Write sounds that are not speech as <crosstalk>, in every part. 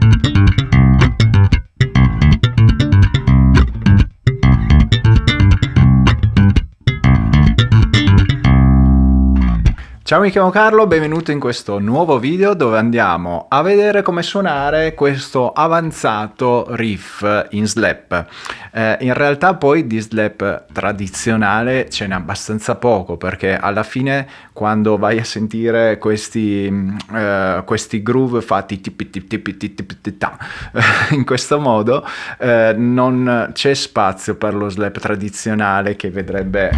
Thank you. Ciao mi chiamo Carlo, benvenuto in questo nuovo video dove andiamo a vedere come suonare questo avanzato riff in slap. Eh, in realtà poi di slap tradizionale ce n'è abbastanza poco perché alla fine quando vai a sentire questi, eh, questi groove fatti <laughs> in questo modo eh, non c'è spazio per lo slap tradizionale che vedrebbe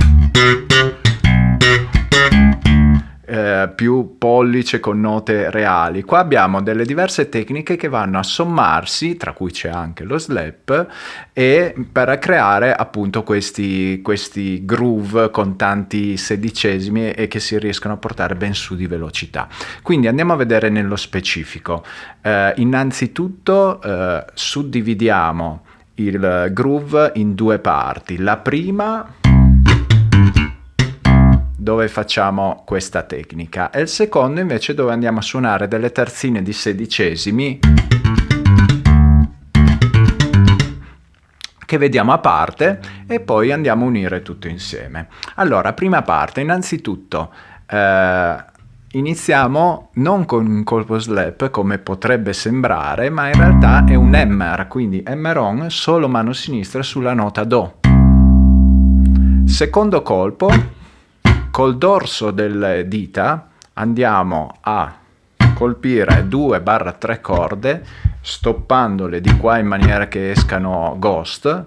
eh, più pollice con note reali. Qua abbiamo delle diverse tecniche che vanno a sommarsi, tra cui c'è anche lo slap, e per creare appunto questi, questi groove con tanti sedicesimi e che si riescono a portare ben su di velocità. Quindi andiamo a vedere nello specifico. Eh, innanzitutto eh, suddividiamo il groove in due parti. La prima dove facciamo questa tecnica e il secondo invece dove andiamo a suonare delle terzine di sedicesimi che vediamo a parte e poi andiamo a unire tutto insieme. Allora, prima parte, innanzitutto eh, iniziamo non con un colpo slap come potrebbe sembrare, ma in realtà è un hammer, quindi hammer on solo mano sinistra sulla nota Do. Secondo colpo col dorso delle dita andiamo a colpire 2-3 corde stoppandole di qua in maniera che escano ghost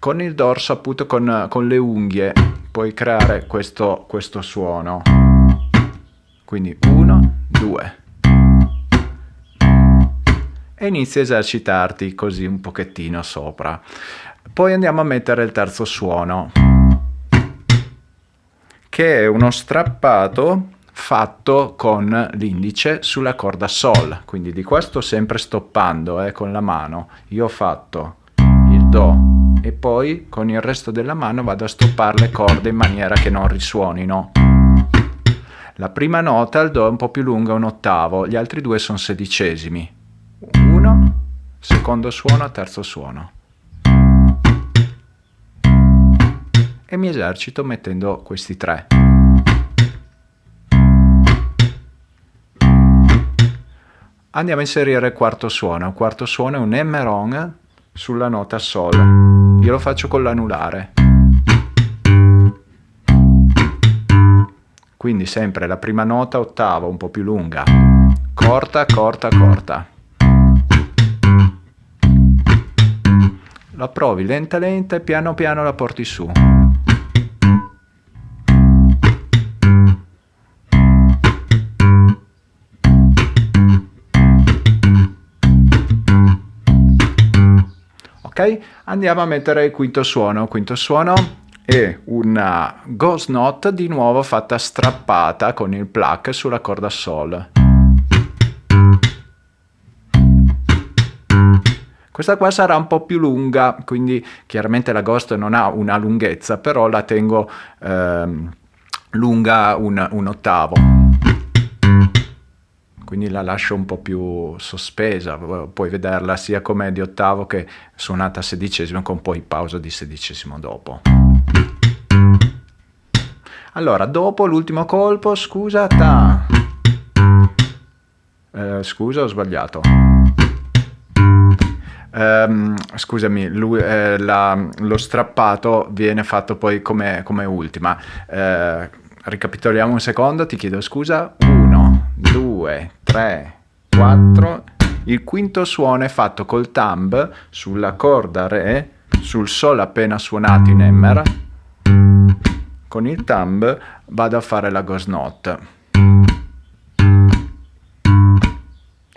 con il dorso appunto con, con le unghie puoi creare questo, questo suono. Quindi 1 2 e inizi a esercitarti così un pochettino sopra. Poi andiamo a mettere il terzo suono che è uno strappato fatto con l'indice sulla corda Sol, quindi di qua sto sempre stoppando eh, con la mano, io ho fatto il Do e poi con il resto della mano vado a stoppare le corde in maniera che non risuonino. La prima nota, il Do è un po' più lunga, un ottavo, gli altri due sono sedicesimi. Uno, secondo suono, terzo suono. E mi esercito mettendo questi tre. Andiamo a inserire il quarto suono. Il quarto suono è un Emeron sulla nota Sol. Io lo faccio con l'anulare. Quindi sempre la prima nota ottava, un po' più lunga. Corta, corta, corta. La provi lenta lenta e piano piano la porti su. Ok? Andiamo a mettere il quinto suono, quinto suono è una ghost note di nuovo fatta strappata con il pluck sulla corda sol. Questa qua sarà un po' più lunga, quindi chiaramente la ghost non ha una lunghezza, però la tengo ehm, lunga un, un ottavo quindi la lascio un po' più sospesa, puoi vederla sia come di ottavo che suonata a sedicesimo con poi pausa di sedicesimo dopo. Allora, dopo l'ultimo colpo, scusa, ta. Eh, scusa, ho sbagliato. Um, scusami, lui, eh, la, lo strappato viene fatto poi come, come ultima. Eh, ricapitoliamo un secondo, ti chiedo scusa. 1, 2, 3, 4. Il quinto suono è fatto col thumb sulla corda Re, sul Sol appena suonato in Emmer. Con il thumb vado a fare la ghost note.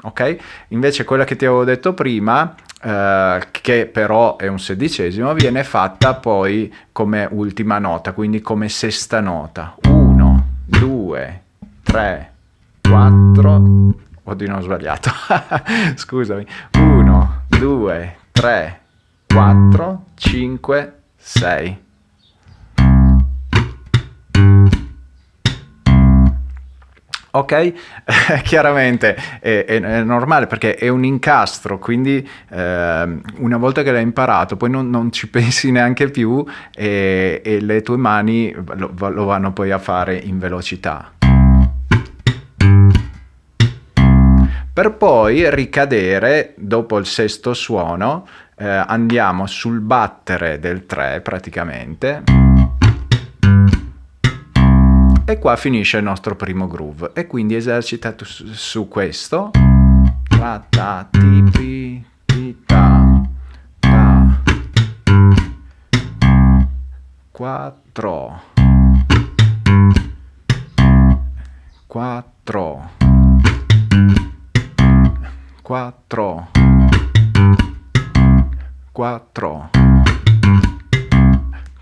Ok? Invece quella che ti avevo detto prima, eh, che però è un sedicesimo, viene fatta poi come ultima nota, quindi come sesta nota. 1, 2, 3, 4, oddio ho sbagliato, <laughs> scusami, 1, 2, 3, 4, 5, 6. Ok, <laughs> chiaramente è, è, è, normale perché è un incastro, quindi eh, una volta che l'hai imparato poi non, non ci <laughs> pensi neanche più e, e le tue mani lo, lo vanno poi a fare in velocità. Per poi ricadere dopo il sesto suono, eh, andiamo sul battere del 3 praticamente. E qua finisce il nostro primo groove. E quindi esercita su, su questo. Ta ta ti pi ti ta ta. 4 4 4 4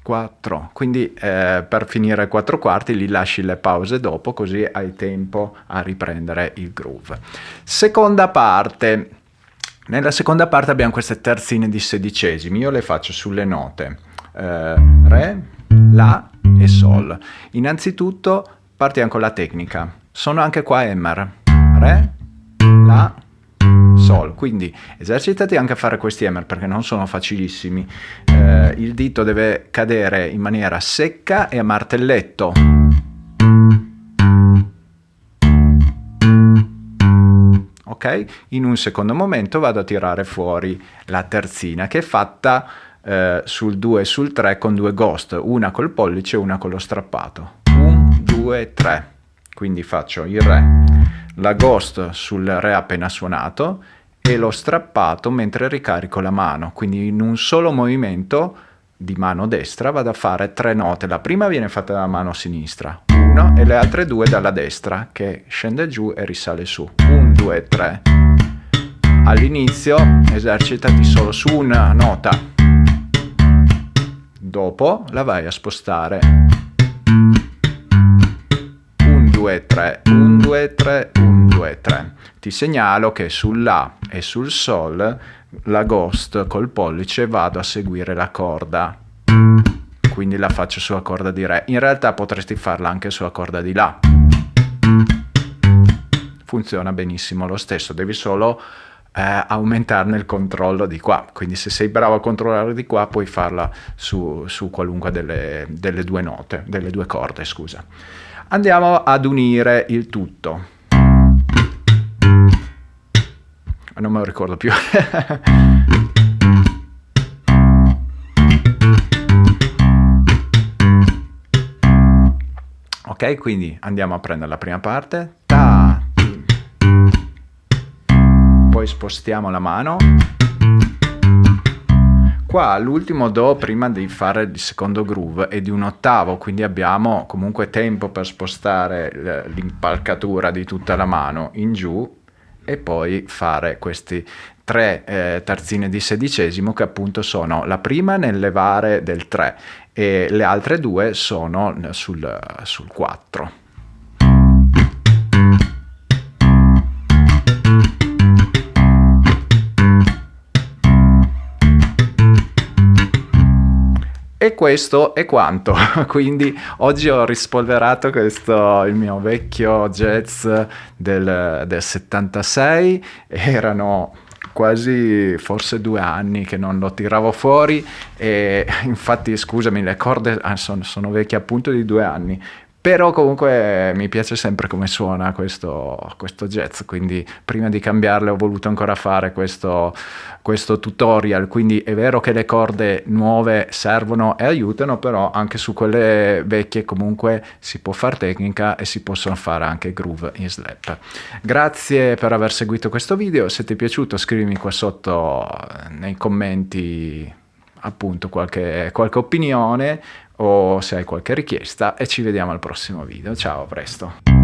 4 quindi eh, per finire 4 quarti li lasci le pause dopo così hai tempo a riprendere il groove. Seconda parte. Nella seconda parte abbiamo queste terzine di sedicesimi. Io le faccio sulle note. Eh, re la e sol. Innanzitutto partiamo con la tecnica. Sono anche qua emmer. Re la sol. Quindi esercitati anche a fare questi hammer perché non sono facilissimi. Eh, il dito deve cadere in maniera secca e a martelletto. Ok? In un secondo momento vado a tirare fuori la terzina che è fatta eh, sul 2 e sul 3 con due ghost una col pollice e una con lo strappato. 1 2 3 quindi faccio il re la ghost sul re appena suonato e lo strappato mentre ricarico la mano, quindi in un solo movimento di mano destra vado a fare tre note, la prima viene fatta dalla mano sinistra, una e le altre due dalla destra che scende giù e risale su, un, due, tre. All'inizio esercitati solo su una nota, dopo la vai a spostare. 1, 2, 3, 1, 2, 3, 1, 2, 3 ti segnalo che sull'A e sul Sol la Ghost col pollice vado a seguire la corda. Quindi la faccio sulla corda di Re. In realtà potresti farla anche sulla corda di La funziona benissimo lo stesso devi solo eh, aumentarne il controllo di qua. Quindi se sei bravo a controllare di qua puoi farla su, su qualunque delle, delle due note delle due corde scusa andiamo ad unire il tutto non me lo ricordo più. <laughs> ok, quindi andiamo a prendere la prima parte. Ta, poi spostiamo la mano. Qua l'ultimo Do prima di fare il secondo groove è di un ottavo, quindi abbiamo comunque tempo per spostare l'impalcatura di tutta la mano in giù e poi fare questi tre eh, terzine di sedicesimo che appunto sono la prima nel levare del 3 e le altre due sono sul, sul 4. E questo è quanto, <laughs> quindi oggi ho rispolverato questo, il mio vecchio jazz del, del 76, erano quasi forse due anni che non lo tiravo fuori e infatti scusami le corde ah, sono, sono vecchie appunto di due anni però comunque mi piace sempre come suona questo, questo jazz, quindi prima di cambiarle ho voluto ancora fare questo, questo tutorial, quindi è vero che le corde nuove servono e aiutano, però anche su quelle vecchie comunque si può fare tecnica e si possono fare anche groove in slap. Grazie per aver seguito questo video, se ti è piaciuto scrivimi qua sotto nei commenti appunto qualche, qualche opinione o se hai qualche richiesta e ci vediamo al prossimo video. Ciao, a presto!